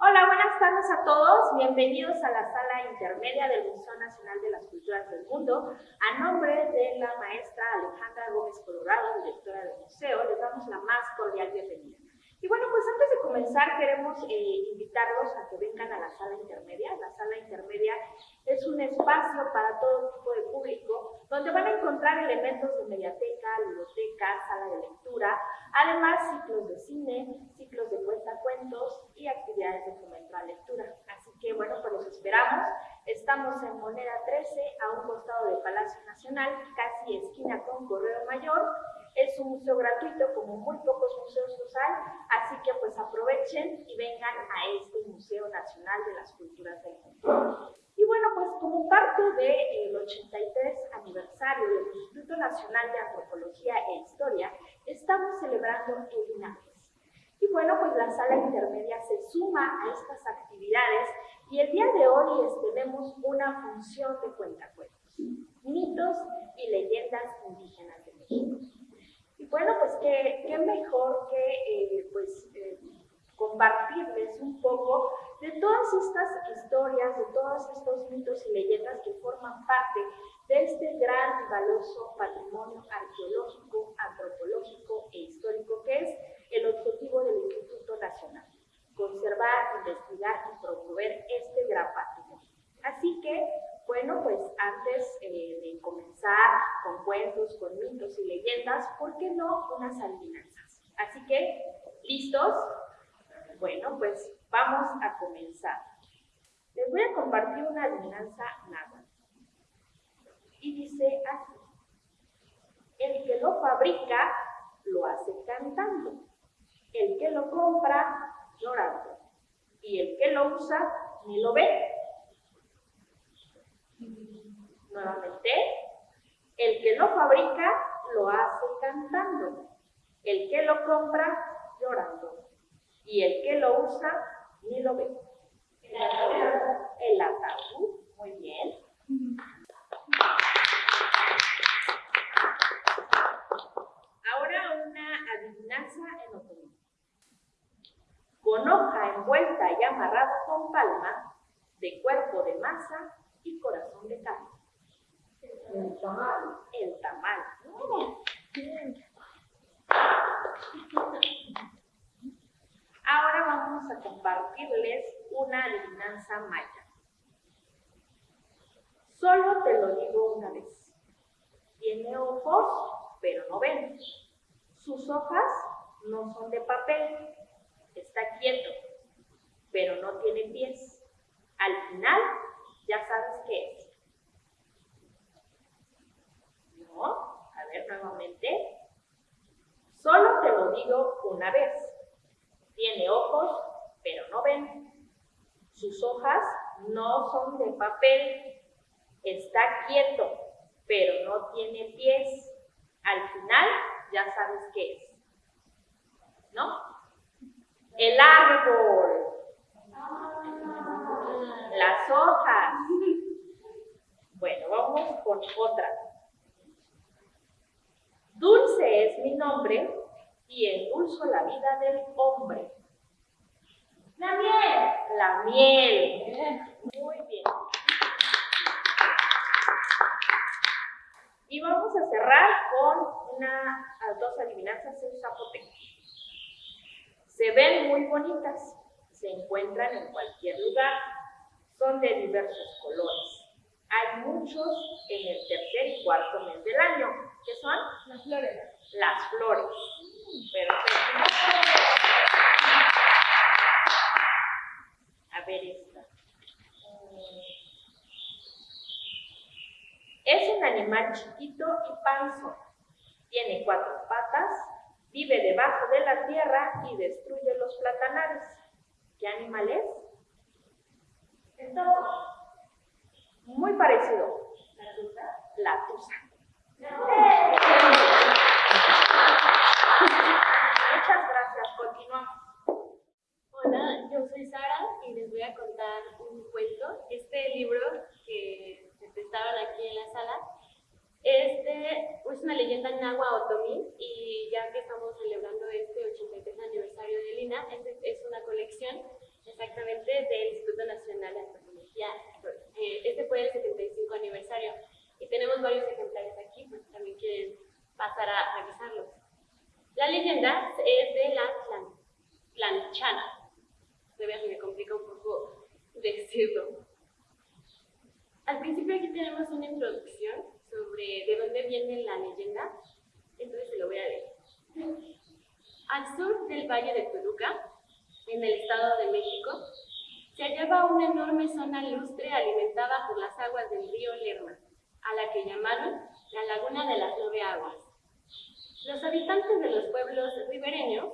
Hola, buenas tardes a todos. Bienvenidos a la sala intermedia del Museo Nacional de las Culturas del Mundo. A nombre de la maestra Alejandra Gómez Colorado, directora del museo, les damos la más cordial bienvenida. Y bueno, pues antes de comenzar queremos eh, invitarlos a que vengan a la sala intermedia. La sala intermedia es un espacio para todo tipo de público donde van a encontrar elementos de mediateca, biblioteca, sala de lectura, además ciclos de cine, ciclos de cuentacuentos y actividades de fomento a lectura. Así que bueno, pues los esperamos. Estamos en Moneda 13, a un costado del Palacio Nacional, casi esquina con Correo Mayor. Es un museo gratuito, como muy pocos museos los hay, así que pues aprovechen y vengan a este Museo Nacional de las Culturas del Mundo. Y bueno, pues como parte del 83 aniversario del Instituto Nacional de Antropología e Historia, estamos celebrando el INAPES. Y bueno, pues la sala intermedia se suma a estas actividades y el día de hoy tenemos una función de cuentacuentos, mitos y leyendas indígenas de México. Y bueno, pues qué, qué mejor que eh, pues, eh, compartirles un poco de todas estas historias, de todos estos mitos y leyendas que forman parte de este gran y valioso patrimonio arqueológico, antropológico e histórico que es el objetivo del Instituto Nacional, conservar, investigar y promover este gran patrimonio. Así que, bueno, pues antes eh, de comenzar con cuentos, con mitos y leyendas, ¿por qué no unas adivinanzas? Así que, ¿listos? Bueno, pues vamos a comenzar. Les voy a compartir una adivinanza nada. Y dice así. El que lo fabrica, lo hace cantando. El que lo compra, llorando. Y el que lo usa, ni lo ve. Nuevamente, el que lo fabrica, lo hace cantando. El que lo compra, llorando y el que lo usa ni lo ve. El ataúd. Muy bien. Ahora una adivinanza en otoño. Con hoja envuelta y amarrado con palma, de cuerpo de masa y corazón de carne. El tamal. El tamal. Ahora vamos a compartirles una adivinanza maya. Solo te lo digo una vez. Tiene ojos, pero no ven. Sus hojas no son de papel. Está quieto, pero no tiene pies. Al final, ya sabes qué es. A ver nuevamente. Solo te lo digo una vez. Tiene ojos, pero no ven. Sus hojas no son de papel. Está quieto, pero no tiene pies. Al final ya sabes qué es. ¿No? El árbol. Las hojas. Bueno, vamos con otra. Dulce es mi nombre y endulzo la vida del hombre. La miel. La miel. Muy bien. Y vamos a cerrar con una, dos adivinanzas en zapoteco. Se ven muy bonitas, se encuentran en cualquier lugar, son de diversos colores. Hay muchos en el tercer y cuarto mes del año. ¿Qué son? Las flores. Las flores. Perfecto. A ver esta. Es un animal chiquito y panzón. Tiene cuatro patas, vive debajo de la tierra y destruye los platanares. ¿Qué animal es? Entonces, muy parecido. La tusa. La tusa. Muchas gracias. Continuamos. Hola, yo soy Sara y les voy a contar un cuento. Este libro que se prestaron aquí en la sala este, es una leyenda náhuatl otomí y ya que estamos celebrando este 83 aniversario de Lina, es, es una colección, exactamente del Instituto Nacional de Antropología. Eh, este fue el 75 aniversario y tenemos varios ejemplares aquí, pues también quieren pasar a revisarlos. La leyenda es de la planchana. Todavía se me complica un poco decirlo. Al principio aquí tenemos una introducción sobre de dónde viene la leyenda, entonces se lo voy a leer. Al sur del Valle de Toluca, en el Estado de México, se hallaba una enorme zona lustre alimentada por las aguas del río Lerma, a la que llamaron la Laguna de las Nueve Aguas. Los habitantes de los pueblos ribereños,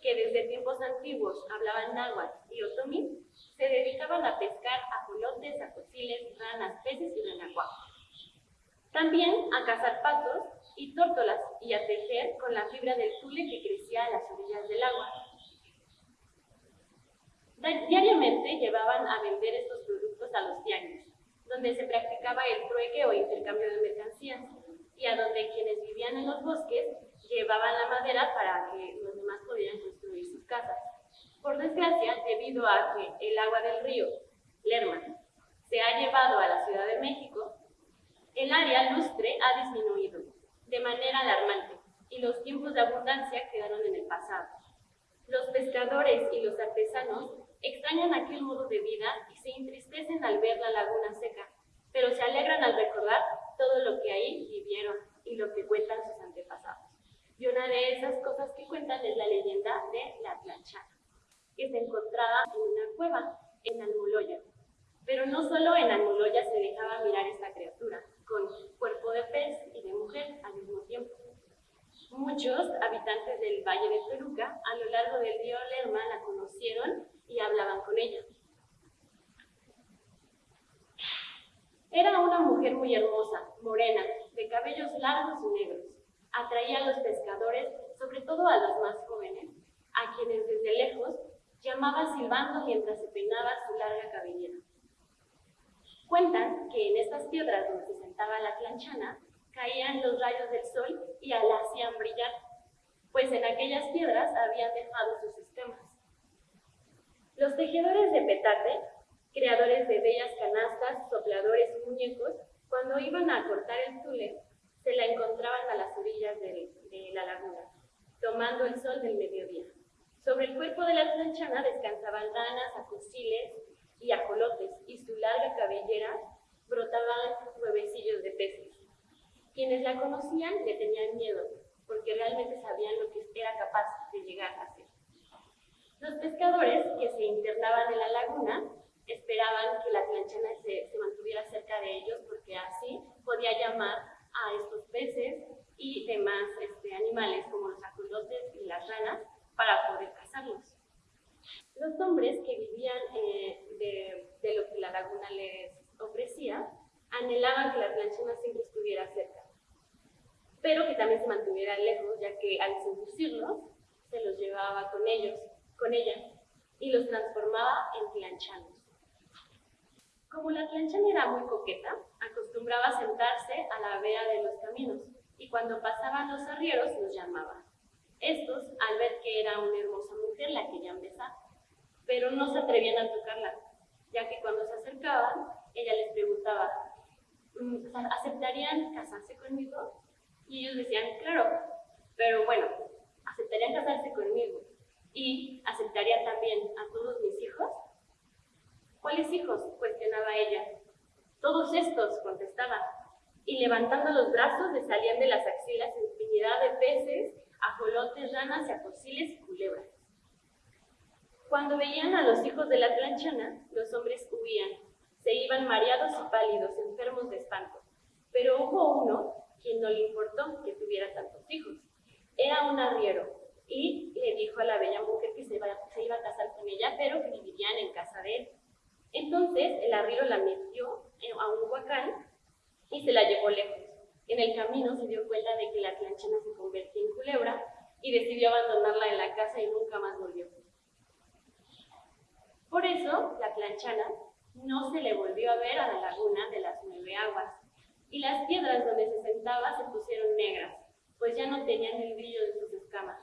que desde tiempos antiguos hablaban náhuatl y otomí, se dedicaban a pescar ajolotes, acociles, ranas, peces y renacuajos. También a cazar patos y tórtolas y a tejer con la fibra del tule que crecía a las orillas del agua. Diariamente llevaban a vender estos productos a los tianguis, donde se practicaba el trueque o intercambio de mercancías, y a donde quienes vivían en los bosques llevaban la madera para que los demás pudieran construir sus casas. Por desgracia, debido a que el agua del río Lerma se ha llevado a la Ciudad de México, el área lustre ha disminuido de manera alarmante y los tiempos de abundancia quedaron en el pasado. Los pescadores y los artesanos extrañan aquel modo de vida y se entristecen al ver la laguna seca, pero se alegran al recordar todo lo que ahí vivieron y lo que cuentan sus antepasados. Y una de esas cosas que cuentan es la leyenda de la planchana, que se encontraba en una cueva, en Almoloya. Pero no solo en Almoloya se dejaba mirar esta criatura, con cuerpo de pez y de mujer al mismo tiempo. Muchos habitantes del Valle de Peruca a lo largo del río Lerma la conocieron y hablaban con ella. Era una mujer muy hermosa, morena, de cabellos largos y negros. Atraía a los pescadores, sobre todo a los más jóvenes, a quienes desde lejos llamaba silbando mientras se peinaba su larga cabellera. Cuentan que en estas piedras donde se sentaba la planchana caían los rayos del sol y la hacían brillar, pues en aquellas piedras habían dejado sus sistemas. Los tejedores de petate, creadores de bellas canastas, sopladores y muñecos, cuando iban a cortar el tule, se la encontraban a las orillas de, la laguna, tomando el sol del mediodía. Sobre el cuerpo de la planchana descansaban ranas, acosiles y ajolotes, y su larga cabellera brotaban huevecillos de peces. Quienes la conocían le tenían miedo, porque realmente sabían lo que era capaz de llegar a ser. Los pescadores que se internaban en la laguna esperaban que la planchana se, mantuviera cerca de ellos, porque así podía llamar a estos peces y demás este, animales como los ajolotes y las ranas para poder cazarlos. Los hombres que vivían eh, de, de, lo que la laguna les ofrecía anhelaban que la planchana siempre estuviera cerca pero que también se mantuviera lejos, ya que al seducirlos, se los llevaba con ellos, con ella, y los transformaba en planchanos. Como la planchana era muy coqueta, acostumbraba a sentarse a la vera de los caminos, y cuando pasaban los arrieros los llamaba. Estos, al ver que era una hermosa mujer, la querían besar, pero no se atrevían a tocarla, ya que cuando se acercaban, ella les preguntaba, mm, ¿aceptarían casarse conmigo? Y ellos decían, claro, pero bueno, ¿aceptarían casarse conmigo? ¿Y aceptarían también a todos mis hijos? ¿Cuáles hijos? cuestionaba ella. Todos estos, contestaba. Y levantando los brazos le salían de las axilas infinidad de peces, ajolotes, ranas, acosiles y culebras. Cuando veían a los hijos de la planchana, los hombres huían. Se iban mareados y pálidos, enfermos de espanto. Pero hubo uno quien no le importó que tuviera tantos hijos. Era un arriero y le dijo a la bella mujer que se iba, a casar con ella, pero que vivirían en casa de él. Entonces el arriero la metió a un huacán y se la llevó lejos. En el camino se dio cuenta de que la planchana se convertía en culebra y decidió abandonarla en la casa y nunca más volvió. Por eso, la planchana no se le volvió a ver a la laguna de las nueve aguas, y las piedras donde se sentaba se pusieron negras, pues ya no tenían el brillo de sus escamas.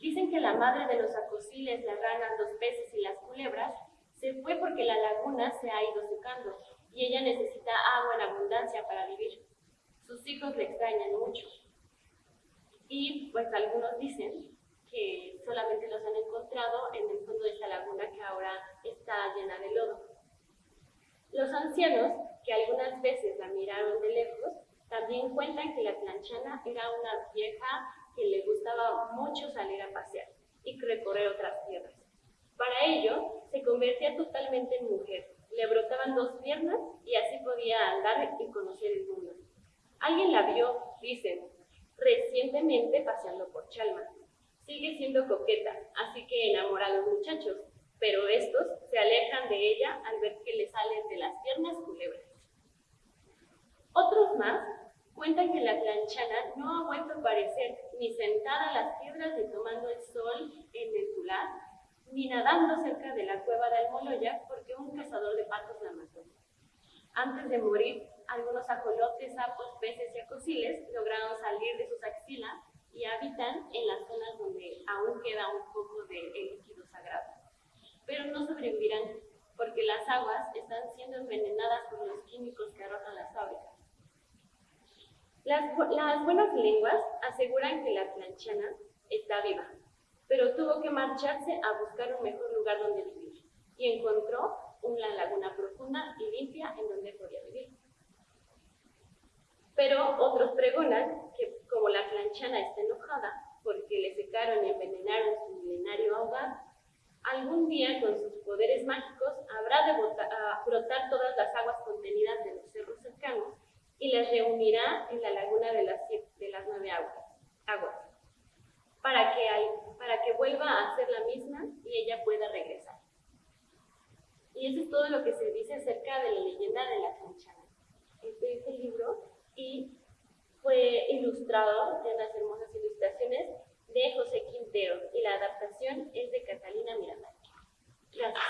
Dicen que la madre de los acosiles, las ranas, los peces y las culebras Se fue porque la laguna se ha ido secando y ella necesita agua en abundancia para vivir. Sus hijos le extrañan mucho. Y pues algunos dicen que solamente los han encontrado en el fondo de esta laguna que ahora está llena de lodo. Los ancianos, que algunas veces la miraron de lejos, también cuentan que la planchana era una vieja que le gustaba mucho salir a pasear y recorrer otras tierras. Para ello, se convertía totalmente en mujer. Le brotaban dos piernas y así podía andar y conocer el mundo. Alguien la vio, dicen, recientemente paseando por Chalma. Sigue siendo coqueta, así que enamora a los muchachos, pero estos se alejan de ella al ver que le salen de las piernas culebras. Otros más cuentan que la planchana no ha vuelto a aparecer ni sentada a las piedras ni tomando el sol en el tular, ni nadando cerca de la cueva de Almoloya porque un cazador de patos la mató. Antes de morir, algunos ajolotes, sapos, peces y acosiles lograron salir de sus axilas y habitan en las zonas donde aún queda un poco de líquido sagrado. Pero no sobrevivirán porque las aguas están siendo envenenadas por los químicos que arrojan las fábricas. Las, las buenas lenguas aseguran que la planchana está viva, pero tuvo que marcharse a buscar un mejor lugar donde vivir y encontró una laguna profunda y limpia en donde podía vivir. Pero otros pregonan que como la planchana está enojada porque le secaron y envenenaron su milenario hogar, algún día con sus poderes mágicos habrá de brotar todas las aguas contenidas de los cerros cercanos y las reunirá en la laguna de las, de las nueve aguas, aguas para, que para que vuelva a ser la misma y ella pueda regresar. Y eso es todo lo que se dice acerca de la leyenda de la canchana. Este es el libro y fue ilustrado de unas hermosas ilustraciones de José Y la adaptación es de Catalina Miranda. Gracias.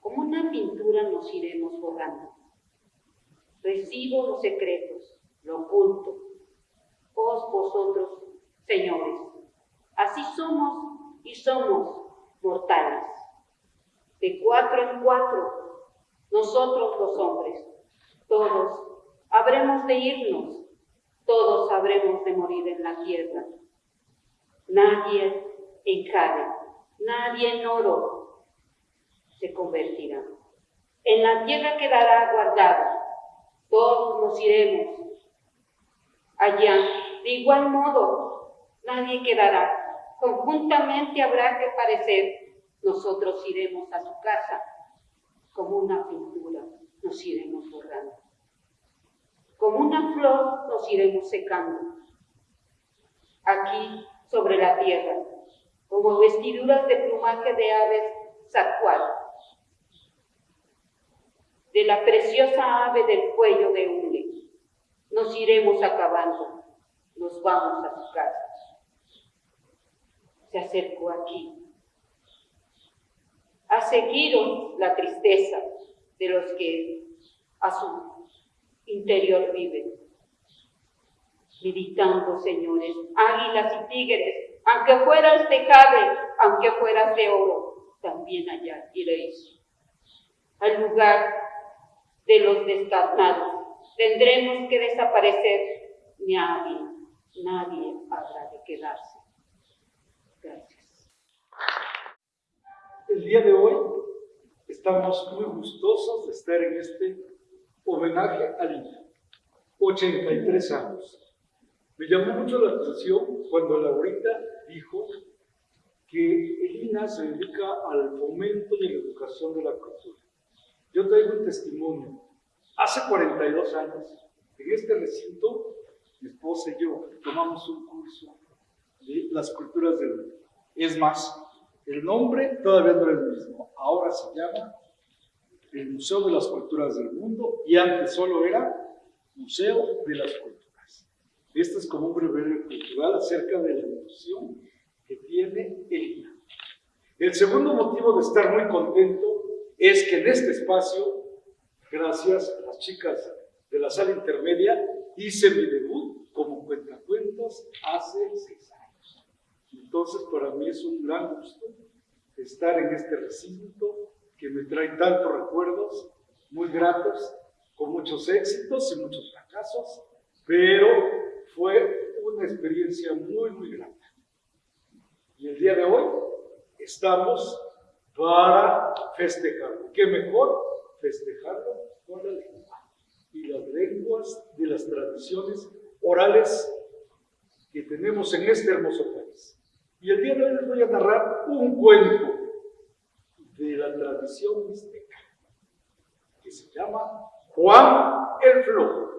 Como una pintura nos iremos borrando Recibo los secretos, lo oculto. Os vosotros, señores, así somos y somos mortales. De cuatro en cuatro, nosotros los hombres, todos habremos de irnos, todos habremos de morir en la tierra. Nadie en jade, nadie en oro se convertirá. En la tierra quedará guardada todos nos iremos allá. De igual modo, nadie quedará. Conjuntamente habrá que parecer. Nosotros iremos a su casa. Como una pintura nos iremos borrando. Como una flor nos iremos secando. Aquí, sobre la tierra, como vestiduras de plumaje de aves zacual de la preciosa ave del cuello de hule. Nos iremos acabando, nos vamos a su casa. Se acercó aquí. Ha seguido la tristeza de los que a su interior viven. Meditando, señores, águilas y tigres, aunque fueras de jade, aunque fueras de oro, también allá iréis. Al lugar de los descarnados. Tendremos que desaparecer. Nadie, nadie habrá de quedarse. Gracias. El día de hoy estamos muy gustosos de estar en este homenaje a Lina. 83 años. Me llamó mucho la atención cuando Laurita dijo que Elina se dedica al fomento y a la educación de la cultura. Yo traigo un testimonio. Hace 42 años, en este recinto, mi esposa y yo tomamos un curso de las culturas del mundo. Es más, el nombre todavía no es el mismo. Ahora se llama el Museo de las Culturas del Mundo y antes solo era Museo de las Culturas. Este es como un breve cultural acerca de la evolución que tiene el El segundo motivo de estar muy contento es que en este espacio, gracias a las chicas de la sala intermedia, hice mi debut como cuentacuentos hace seis años. Entonces, para mí es un gran gusto estar en este recinto que me trae tantos recuerdos muy gratos, con muchos éxitos y muchos fracasos, pero fue una experiencia muy, muy grata. Y el día de hoy estamos para festejarlo. ¿Qué mejor festejarlo con la lengua? Y las lenguas de las tradiciones orales que tenemos en este hermoso país. Y el día de hoy les voy a narrar un cuento de la tradición mixteca, que se llama Juan el Flojo.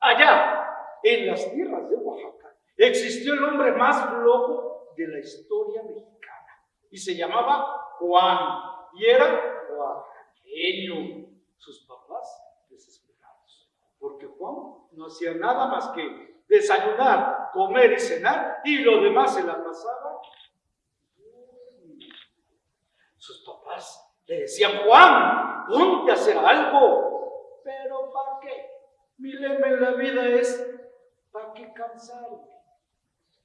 Allá, en las tierras de Oaxaca, existió el hombre más flojo de la historia mexicana y se llamaba Juan y era oaxaqueño. Sus papás desesperados, porque Juan no hacía nada más que desayunar, comer y cenar y lo demás se la pasaba sus papás le decían, Juan, ponte a hacer algo. Pero ¿para qué? Mi lema en la vida es, ¿para qué cansarme?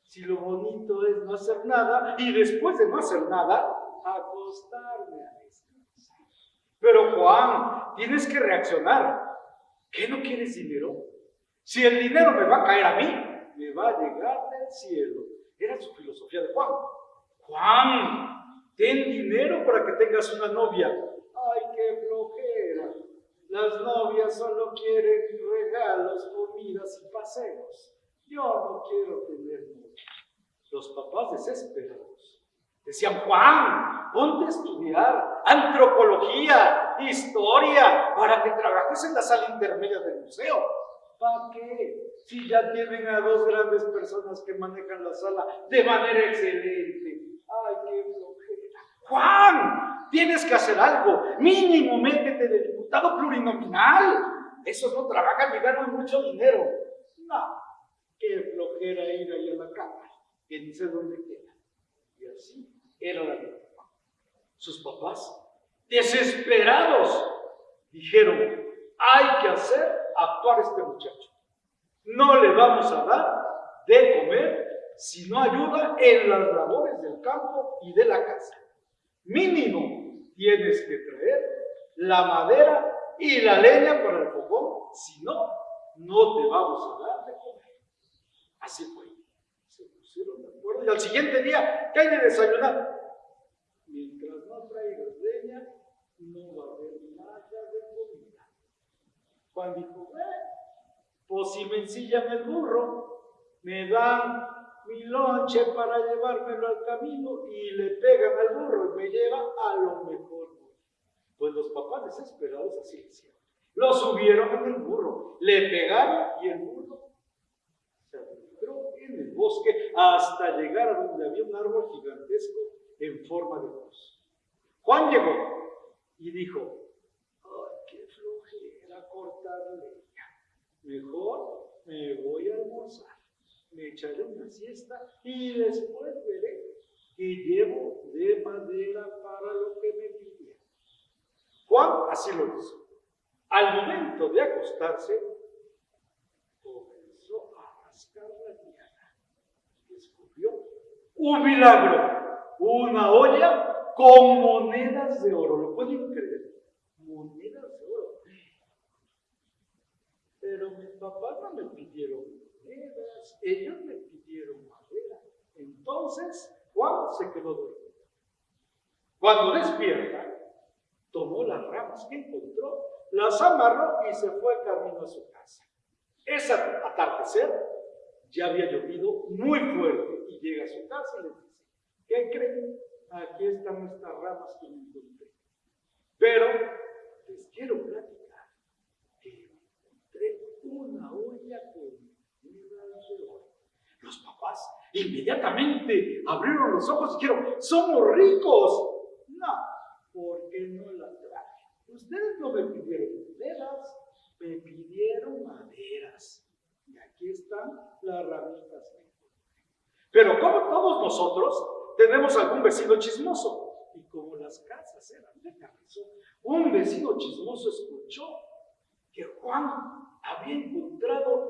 Si lo bonito es no hacer nada y después de no hacer nada, acostarme a descansar. Pero Juan, tienes que reaccionar. ¿Qué no quieres dinero? Si el dinero me va a caer a mí, me va a llegar del cielo. Era su filosofía de Juan. Juan, Ten dinero para que tengas una novia. Ay, qué flojera. Las novias solo quieren regalos, comidas y paseos. Yo no quiero tener novia. Los papás desesperados decían, Juan, ponte a estudiar antropología, historia, para que trabajes en la sala intermedia del museo. ¿Para qué? Si ya tienen a dos grandes personas que manejan la sala de manera excelente. Juan, tienes que hacer algo. Mínimo, métete de diputado plurinominal. Esos no trabajan y ganan mucho dinero. No, qué flojera ir ahí a la cámara, que ni sé dónde queda. Y así era la vida. Sus papás, desesperados, dijeron, hay que hacer actuar a este muchacho. No le vamos a dar de comer si no ayuda en las labores del campo y de la casa. Mínimo tienes que traer la madera y la leña para el fogón, si no, no te vamos a dar de comer. Así fue. Se pusieron de acuerdo y al siguiente día, ¿qué hay de desayunar? Mientras no traigas leña, no va a haber nada de comida. Juan dijo, eh, pues si me ensillan el burro, me dan mi lonche para llevármelo al camino y le pegan al burro y me lleva a lo mejor. Pues los papás desesperados así decían. Lo subieron en el burro, le pegaron y el burro se adentró en el bosque hasta llegar a donde había un árbol gigantesco en forma de cruz. Juan llegó y dijo, ay, qué flojera cortar leña. Mejor me voy a almorzar me echaré una siesta y después veré que llevo de madera para lo que me pidieron. Juan así lo hizo. Al momento de acostarse, comenzó a rascar la tierra. Descubrió un milagro, una olla con monedas de oro. ¿Lo pueden creer? Monedas de oro. Pero mis papás no me pidieron ellos me pidieron madera. Entonces Juan se quedó dormido. Cuando despierta, tomó las ramas que encontró, las amarró y se fue camino a su casa. Ese atardecer ya había llovido muy fuerte y llega a su casa y le dice, ¿qué creen? Aquí están estas ramas que encontré. Pero les quiero platicar que encontré una olla con los papás inmediatamente abrieron los ojos y dijeron, somos ricos. No, porque no la traje. Ustedes no me pidieron maderas, me pidieron maderas. Y aquí están las ramitas. Pero como todos nosotros, tenemos algún vecino chismoso. Y como las casas eran de carrizo, un vecino chismoso escuchó que Juan había encontrado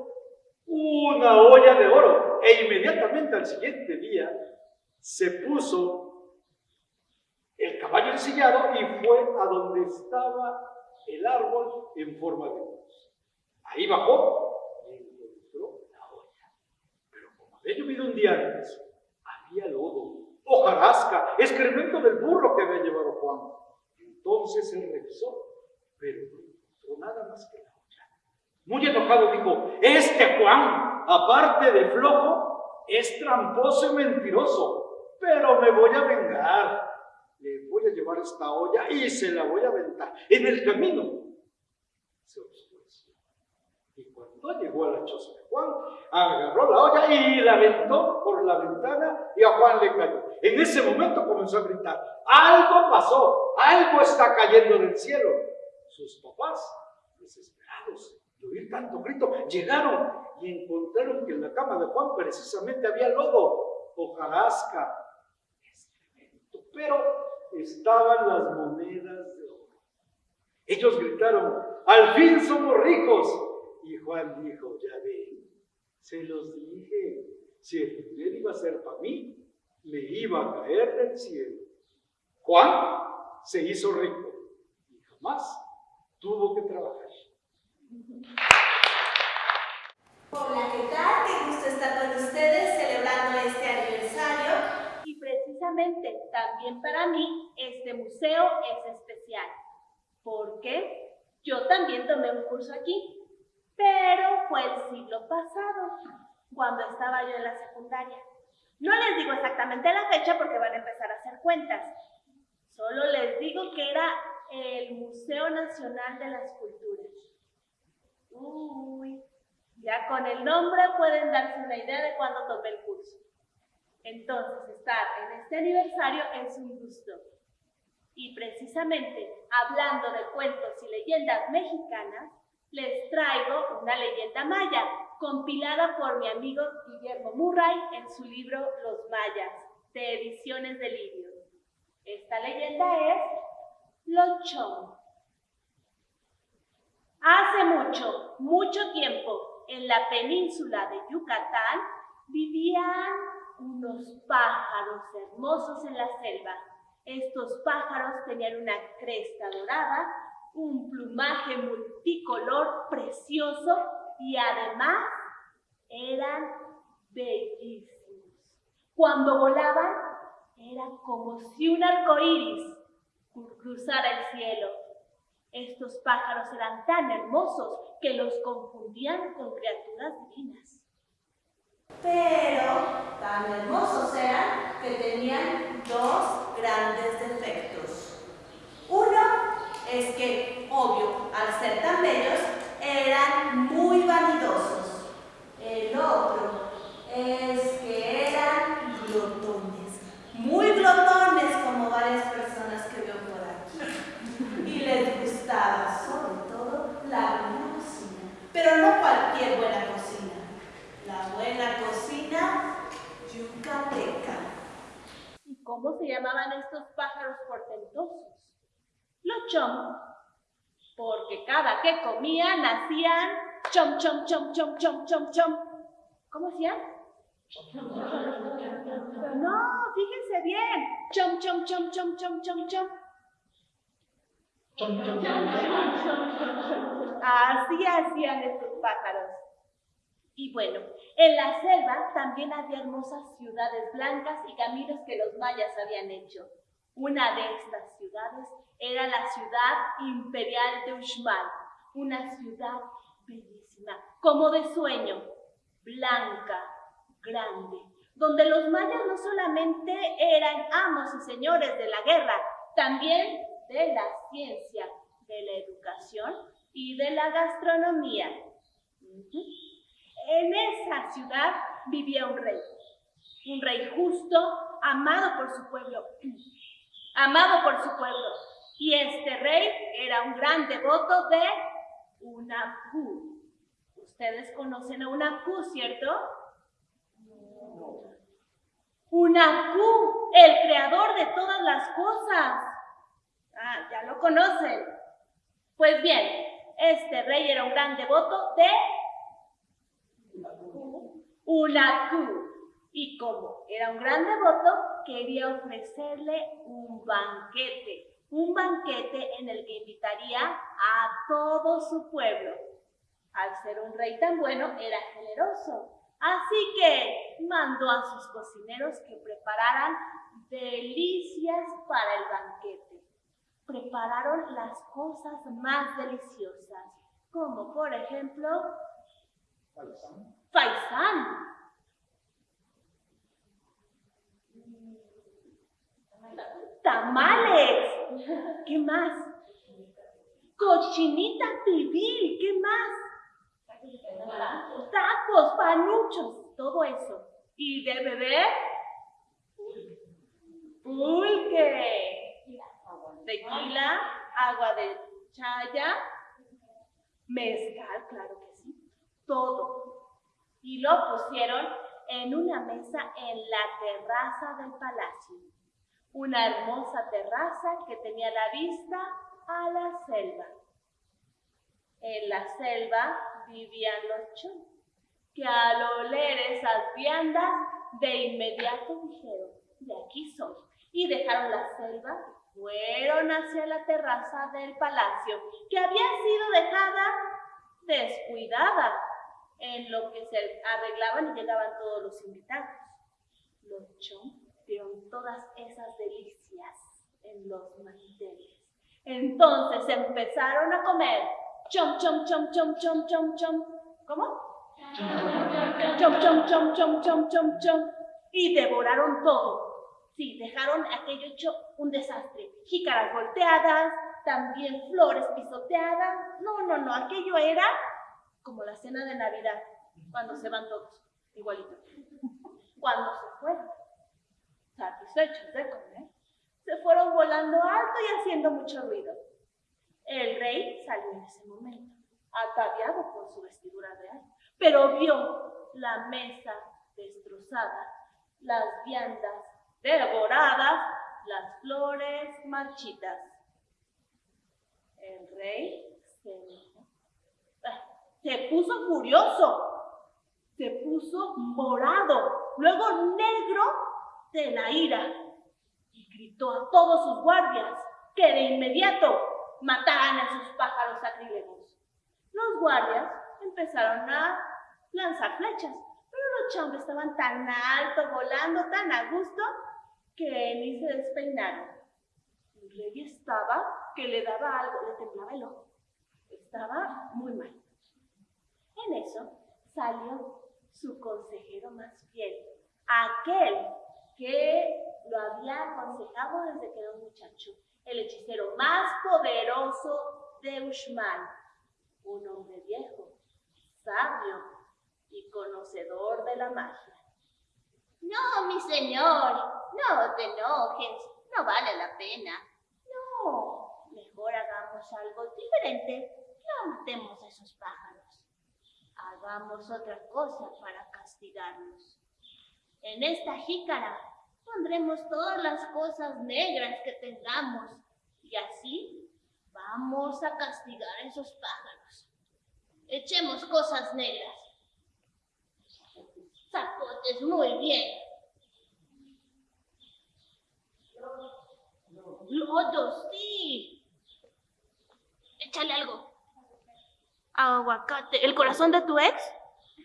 una olla de oro. E inmediatamente al siguiente día se puso ensillado y fue a donde estaba el árbol en forma de cruz. Ahí bajó y encontró la olla. Pero como había llovido un día antes, había lodo, hojarasca, excremento del burro que había llevado Juan. Entonces él revisó, pero no encontró nada más que la. Muy enojado dijo, este Juan, aparte de flojo, es tramposo y mentiroso, pero me voy a vengar. Le voy a llevar esta olla y se la voy a aventar. En el camino se oscureció. Y cuando llegó a la choza de Juan, agarró la olla y la aventó por la ventana y a Juan le cayó. En ese momento comenzó a gritar, algo pasó, algo está cayendo del cielo. Sus papás, desesperados oír tanto grito, llegaron y encontraron que en la cama de Juan precisamente había lodo, hojarasca, excremento, pero estaban las monedas de oro. Ellos gritaron, al fin somos ricos. Y Juan dijo, ya ven, se los dije, si el dinero iba a ser para mí, me iba a caer del cielo. Juan se hizo rico y jamás tuvo que trabajar. Hola, ¿qué tal? Qué gusto estar con ustedes celebrando este aniversario. Y precisamente también para mí este museo es especial, porque yo también tomé un curso aquí, pero fue el siglo pasado, cuando estaba yo en la secundaria. No les digo exactamente la fecha porque van a empezar a hacer cuentas, solo les digo que era el Museo Nacional de las Culturas. Uy, ya con el nombre pueden darse una idea de cuándo tomé el curso. Entonces, estar en este aniversario es un gusto. Y precisamente, hablando de cuentos y leyendas mexicanas, les traigo una leyenda maya, compilada por mi amigo Guillermo Murray en su libro Los Mayas, de Ediciones de Libio. Esta leyenda es Lochón. Hace mucho, mucho tiempo, en la península de Yucatán, vivían unos pájaros hermosos en la selva. Estos pájaros tenían una cresta dorada, un plumaje multicolor precioso y además eran bellísimos. Cuando volaban, era como si un arco iris cruzara el cielo. Estos pájaros eran tan hermosos que los confundían con criaturas divinas. Pero tan hermosos eran que tenían dos grandes defectos. Uno es que, obvio, al ser tan bellos, eran muy vanidosos. El otro es que eran glotones, muy glotones como varias personas que veo por aquí. Y les gustaba sobre todo la buena cocina, pero no cualquier buena cocina, la buena cocina yucateca. ¿Y cómo se llamaban estos pájaros portentosos? Lochón, porque cada que comían hacían chom, chom, chom, chom, chom, chom, chom. ¿Cómo hacían? No, fíjense bien. Chom, chom, chom, chom, chom, chom, chom. Así hacían estos pájaros. Y bueno, en la selva también había hermosas ciudades blancas y caminos que los mayas habían hecho. Una de estas ciudades era la ciudad imperial de Uxmal, una ciudad bellísima, como de sueño, blanca, grande, donde los mayas no solamente eran amos y señores de la guerra, también de la ciencia, de la educación y de la gastronomía. En esa ciudad vivía un rey, un rey justo, amado por su pueblo, amado por su pueblo. Y este rey era un gran devoto de Unapú. Ustedes conocen a Unapú, ¿cierto? Unapú, el creador de todas las cosas. Ah, ya lo conocen. Pues bien, este rey era un gran devoto de Unapú. Y como era un gran devoto, quería ofrecerle un banquete, un banquete en el que invitaría a todo su pueblo. Al ser un rey tan bueno, era generoso. Así que mandó a sus cocineros que prepararan delicias para el banquete. Prepararon las cosas más deliciosas, como por ejemplo faisán. Tamales. ¿Qué más? Cochinita pibil. ¿Qué más? Tacos, panuchos, todo eso. ¿Y de beber? Pulque. Tequila, agua de chaya, mezcal, claro que sí. Todo. Y lo pusieron en una mesa en la terraza del palacio. Una hermosa terraza que tenía la vista a la selva. En la selva vivían los chos, que al oler esas viandas de inmediato dijeron, de aquí soy. Y dejaron la selva fueron hacia la terraza del palacio, que había sido dejada descuidada en lo que se arreglaban y llegaban todos los invitados. Los chom vieron todas esas delicias en los manteles. Entonces empezaron a comer chom, chom, chom, chom, chom, chom, chom. ¿Cómo? Chom, chom, chom, chom, chom, chom, chom. Y devoraron todo. Sí, dejaron aquello hecho un desastre. Jícaras volteadas, también flores pisoteadas. No, no, no, aquello era como la cena de Navidad, cuando se van todos, igualito. Cuando se fueron, satisfechos de comer, se fueron volando alto y haciendo mucho ruido. El rey salió en ese momento, ataviado por su vestidura real, pero vio la mesa destrozada, las viandas devoradas, las flores marchitas. El rey se. Se puso furioso, se puso morado, luego negro de la ira y gritó a todos sus guardias que de inmediato mataran a sus pájaros sacrílegos. Los guardias empezaron a lanzar flechas, pero los chambres estaban tan alto, volando tan a gusto, que ni se despeinaron. El rey estaba que le daba algo, le temblaba el ojo. Estaba muy mal. En eso salió su consejero más fiel, aquel que lo había aconsejado desde que era un muchacho, el hechicero más poderoso de Ushman, un hombre viejo, sabio y conocedor de la magia. No, mi señor, no te enojes, no vale la pena. No, mejor hagamos algo diferente. No matemos a esos pájaros. Hagamos otra cosa para castigarlos. En esta jícara pondremos todas las cosas negras que tengamos y así vamos a castigar a esos pájaros. Echemos cosas negras. Zapotes, muy bien. Lodo, sí. Échale algo. Aguacate. ¿El corazón de tu ex?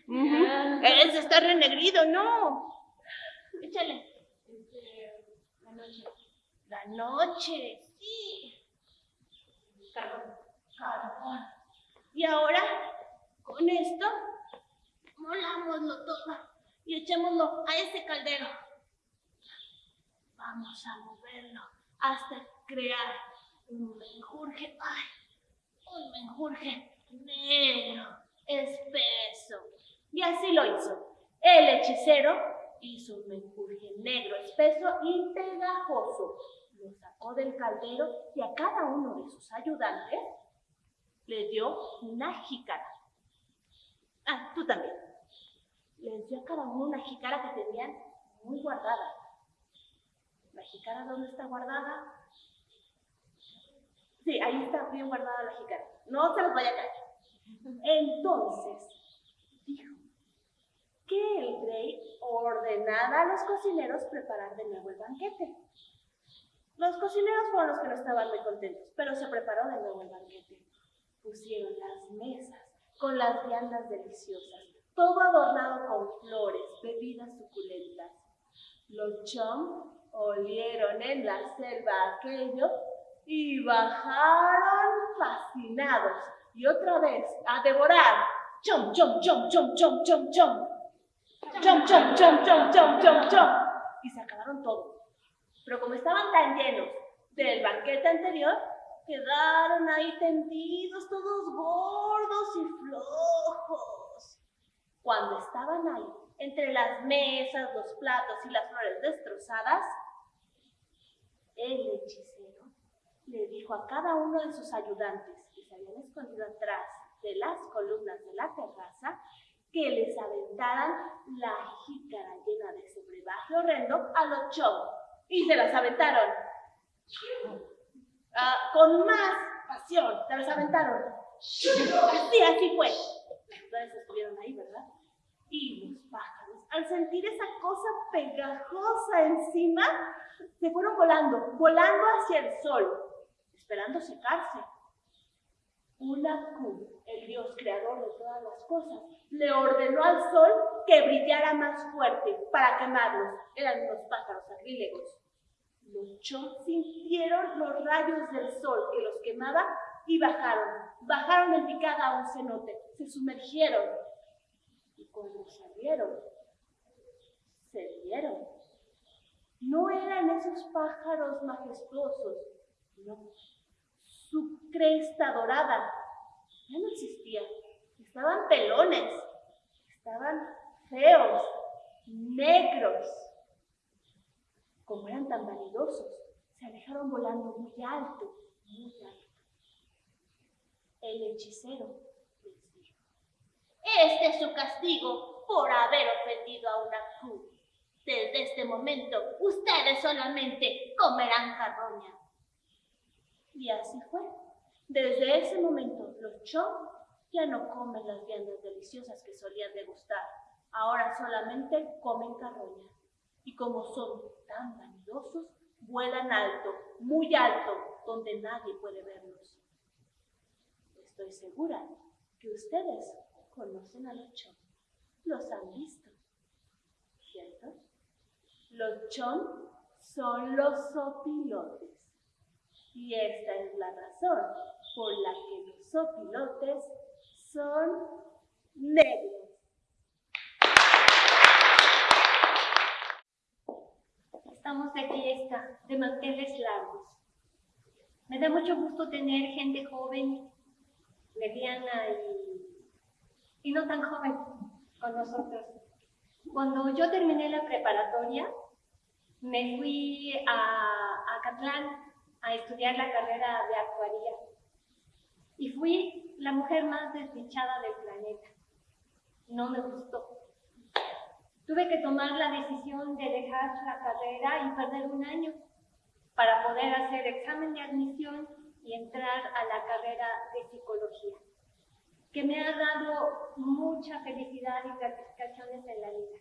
Ese está renegrido, no. Échale. La noche. La noche, sí. Carbón. Carbón. Y ahora, con esto, molámoslo todo y echémoslo a ese caldero. Vamos a moverlo hasta crear un menjurje. ¡Ay! Un menjurje negro, espeso. Y así lo hizo. El hechicero hizo un menjurje negro, espeso y pegajoso. Lo sacó del caldero y a cada uno de sus ayudantes le dio una jícara. Ah, tú también. Les dio a cada uno una jícara que tenían muy guardada. ¿La jícara dónde está guardada? Sí, ahí está bien guardada la jícara. No se los vaya a caer. Entonces, dijo, que el rey ordenara a los cocineros preparar de nuevo el banquete. Los cocineros fueron los que no estaban muy contentos, pero se preparó de nuevo el banquete. Pusieron las mesas con las viandas deliciosas, todo adornado con flores, bebidas suculentas. Los chom olieron en la selva aquello y bajaron fascinados y otra vez a devorar. Chom, chom, chom, chom, chom, chom, chom. Chom, chom, chom, chom, chom, chom, chom. Y se acabaron todo. Pero como estaban tan llenos del banquete anterior, quedaron ahí tendidos, todos gordos y flojos. Cuando estaban ahí, entre las mesas, los platos y las flores destrozadas, el hechicero le dijo a cada uno de sus ayudantes que se habían escondido atrás de las columnas de la terraza que les aventaran la jícara llena de ese brebaje horrendo a los chomos. Y se las aventaron. Ah, con más pasión, se las aventaron. Así, así fue. Entonces estuvieron ahí, ¿verdad? Y los pájaros, al sentir esa cosa pegajosa encima, se fueron volando, volando hacia el sol, esperando secarse. Ulaku, el Dios creador de todas las cosas, le ordenó al sol que brillara más fuerte para quemarlos. Eran unos pájaros sacrílegos. Los chos sintieron los rayos del sol que los quemaba y bajaron. Bajaron en picada a un cenote, se sumergieron. Cuando salieron, se vieron. No eran esos pájaros majestuosos, no su cresta dorada. Ya no existía. Estaban pelones, estaban feos, negros. Como eran tan vanidosos, se alejaron volando muy alto, muy alto. El hechicero Este es su castigo por haber ofendido a una Q. Desde este momento, ustedes solamente comerán carroña. Y así fue. Desde ese momento, los chom ya no comen las viandas deliciosas que solían degustar. Ahora solamente comen carroña. Y como son tan vanidosos, vuelan alto, muy alto, donde nadie puede verlos. Estoy segura que ustedes conocen a los chom. Los han visto, ¿cierto? Los chom son los sopilotes. Y esta es la razón por la que los opilotes son negros. Estamos de fiesta, de manteles largos. Me da mucho gusto tener gente joven, mediana y, y no tan joven con nosotros. Cuando yo terminé la preparatoria, me fui a Acatlán a estudiar la carrera de actuaría. Y fui la mujer más desdichada del planeta. No me gustó. Tuve que tomar la decisión de dejar la carrera y perder un año para poder hacer examen de admisión y entrar a la carrera de psicología, que me ha dado mucha felicidad y gratificaciones en la vida.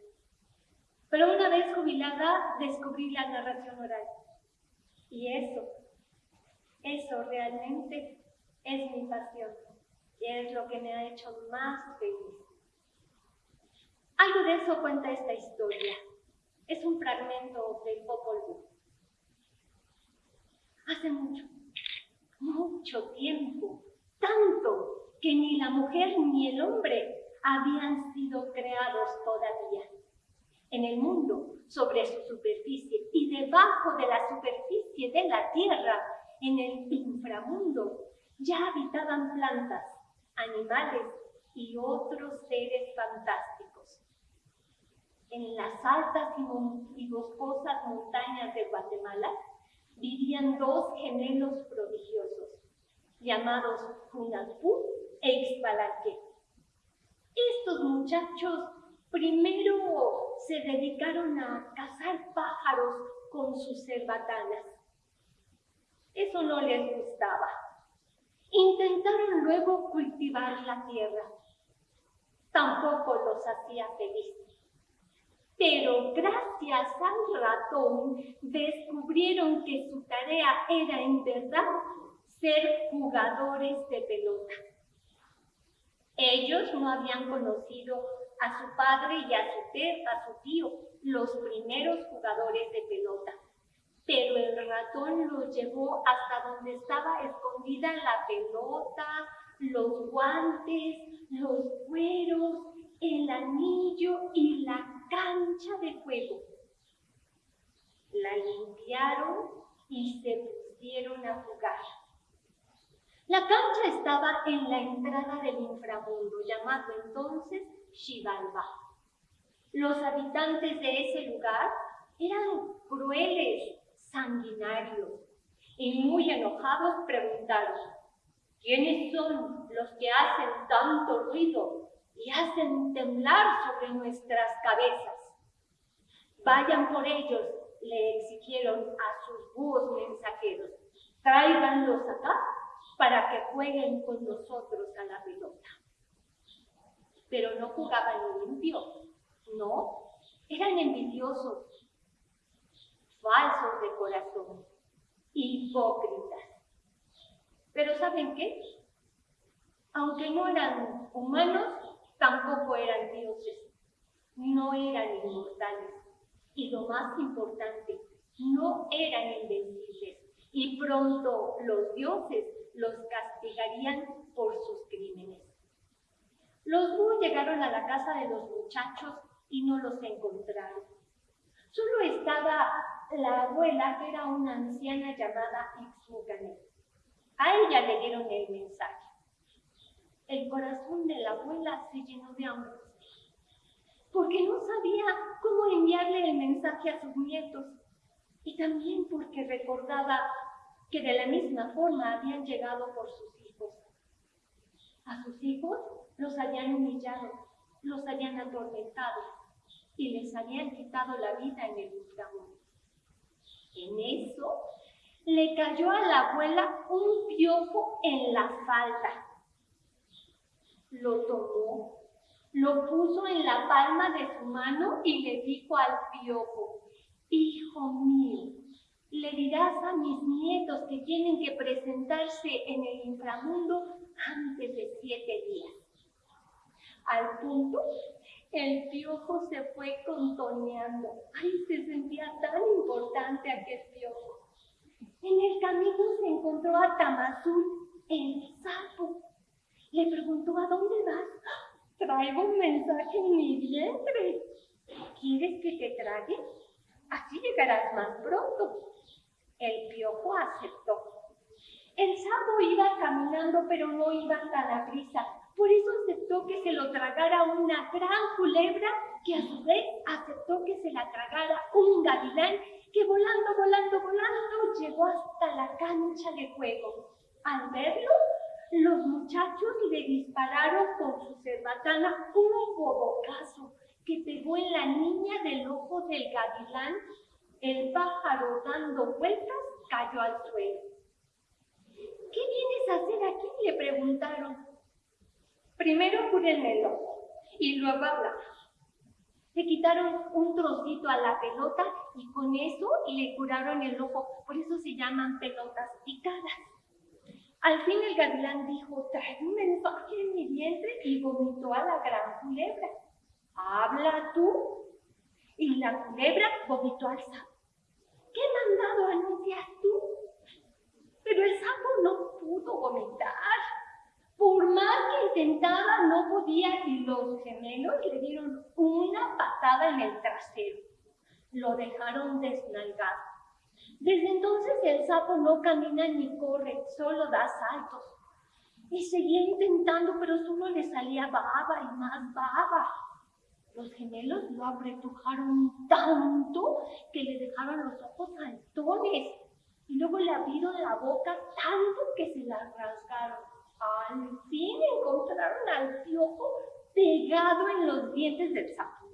Pero una vez jubilada descubrí la narración oral. Y eso eso realmente es mi pasión y es lo que me ha hecho más feliz. Algo de eso cuenta esta historia. Es un fragmento del Popol Vuh. Hace mucho, mucho tiempo, tanto que ni la mujer ni el hombre habían sido creados todavía. En el mundo, sobre su superficie y debajo de la superficie de la tierra, en el inframundo ya habitaban plantas, animales y otros seres fantásticos. En las altas y boscosas montañas de Guatemala vivían dos gemelos prodigiosos, llamados Funapú e Ixpalanque. Estos muchachos primero se dedicaron a cazar pájaros con sus cerbatanas eso no les gustaba. Intentaron luego cultivar la tierra. Tampoco los hacía felices. pero gracias al ratón descubrieron que su tarea era en verdad ser jugadores de pelota. Ellos no habían conocido a su padre y a su, a su tío, los primeros jugadores de pelota. Pero el ratón los llevó hasta donde estaba escondida la pelota, los guantes, los cueros, el anillo y la cancha de juego. La limpiaron y se pusieron a jugar. La cancha estaba en la entrada del inframundo, llamado entonces Xibalba. Los habitantes de ese lugar eran crueles, sanguinarios, y muy enojados preguntaron, ¿quiénes son los que hacen tanto ruido y hacen temblar sobre nuestras cabezas? Vayan por ellos, le exigieron a sus búhos mensajeros, tráiganlos acá para que jueguen con nosotros a la pelota. Pero no jugaban limpio, no, eran envidiosos, falsos de corazón, hipócritas. Pero ¿saben qué? Aunque no eran humanos, tampoco eran dioses, no eran inmortales. Y lo más importante, no eran invencibles. Y pronto los dioses los castigarían por sus crímenes. Los búhos llegaron a la casa de los muchachos y no los encontraron. Solo estaba la abuela, que era una anciana llamada Ixmucanet. A ella le dieron el mensaje. El corazón de la abuela se llenó de angustia, porque no sabía cómo enviarle el mensaje a sus nietos, y también porque recordaba que de la misma forma habían llegado por sus hijos. A sus hijos los habían humillado, los habían atormentado y les habían quitado la vida en el inframundo. En eso le cayó a la abuela un piojo en la falda. Lo tomó, lo puso en la palma de su mano y le dijo al piojo, Hijo mío, le dirás a mis nietos que tienen que presentarse en el inframundo antes de siete días. Al punto, el piojo se fue contoneando. Ay, se sentía tan importante aquel piojo. En el camino se encontró a Tamazul, el sapo. Le preguntó, ¿a dónde vas? Traigo un mensaje en mi vientre. ¿Quieres que te trague? Así llegarás más pronto. El piojo aceptó. El sapo iba caminando, pero no iba tan a prisa. Por eso aceptó que se lo tragara una gran culebra, que a su vez aceptó que se la tragara un gavilán, que volando, volando, volando llegó hasta la cancha de juego. Al verlo, los muchachos le dispararon con su cerbatana un bobocazo que pegó en la niña del ojo del gavilán el pájaro dando vueltas cayó al suelo. ¿Qué vienes a hacer aquí? le preguntaron. Primero cúrenme el ojo y luego hablamos. Le quitaron un trocito a la pelota y con eso le curaron el ojo. Por eso se llaman pelotas picadas. Al fin el gavilán dijo, trae un mensaje en mi vientre y vomitó a la gran culebra. Habla tú. Y la culebra vomitó al sapo. ¿Qué mandado anuncias tú? Pero el sapo no pudo vomitar. Por más que intentaba, no podía y los gemelos le dieron una patada en el trasero. Lo dejaron desnalgado. Desde entonces el sapo no camina ni corre, solo da saltos. Y seguía intentando, pero solo le salía baba y más baba. Los gemelos lo apretujaron tanto que le dejaron los ojos saltones y luego le abrieron la boca tanto que se la rasgaron. Al fin encontraron al piojo pegado en los dientes del sapo.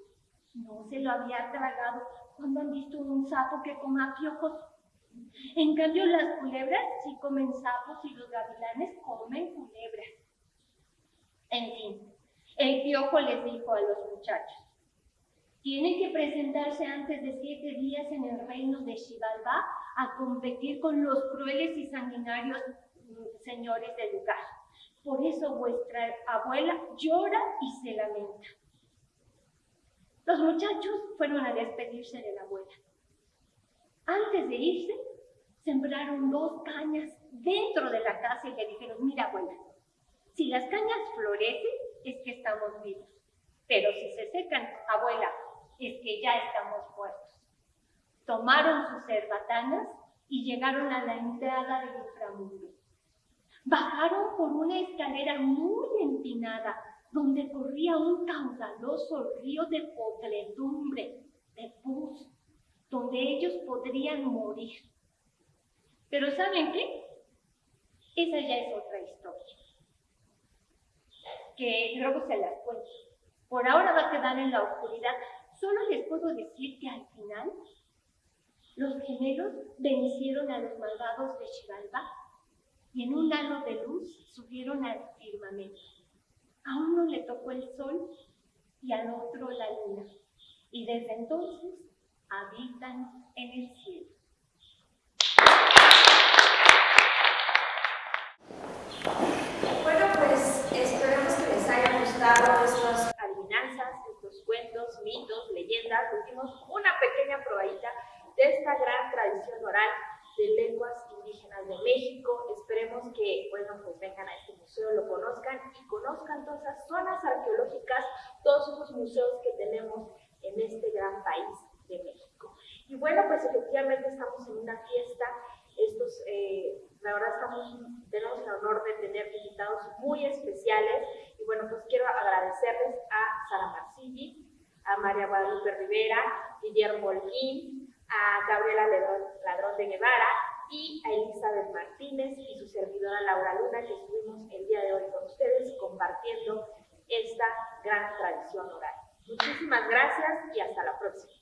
No se lo había tragado cuando han visto un sapo que coma piojos. En cambio, las culebras sí comen sapos y los gavilanes comen culebras. Piojo les dijo a los muchachos, Tiene que presentarse antes de siete días en el reino de Xibalbá a competir con los crueles y sanguinarios mm, señores del lugar. Por eso vuestra abuela llora y se lamenta. Los muchachos fueron a despedirse de la abuela. Antes de irse, sembraron dos cañas dentro de la casa y le dijeron, mira abuela, si las cañas florecen es que estamos vivos, pero si se secan, abuela, es que ya estamos muertos. Tomaron sus cerbatanas y llegaron a la entrada del inframundo. Bajaron por una escalera muy empinada, donde corría un caudaloso río de podredumbre, de pus, donde ellos podrían morir. Pero ¿saben qué? Esa ya es otra historia, que luego se las cuento. Por ahora va a quedar en la oscuridad, Solo les puedo decir que al final los gemelos vencieron a los malvados de Xibalba y en un halo de luz subieron al firmamento. A uno le tocó el sol y al otro la luna, y desde entonces habitan en el cielo. Que les gustado estas adivinanzas, estos cuentos, mitos, leyendas. Tuvimos una pequeña probadita de esta gran tradición oral de lenguas indígenas de México. Esperemos que, bueno, pues vengan a este museo, lo conozcan y conozcan todas esas zonas arqueológicas, todos esos museos que tenemos en este gran país de México. Y bueno, pues efectivamente estamos en una fiesta. Estos, eh, la verdad, estamos, tenemos el honor de tener invitados muy especiales. Y bueno, pues quiero agradecerles a Sara Marcilli, a María Guadalupe Rivera, Guillermo Holguín, a Gabriela Ladrón de Guevara y a Elizabeth Martínez y su servidora Laura Luna, que estuvimos el día de hoy con ustedes compartiendo esta gran tradición oral. Muchísimas gracias y hasta la próxima.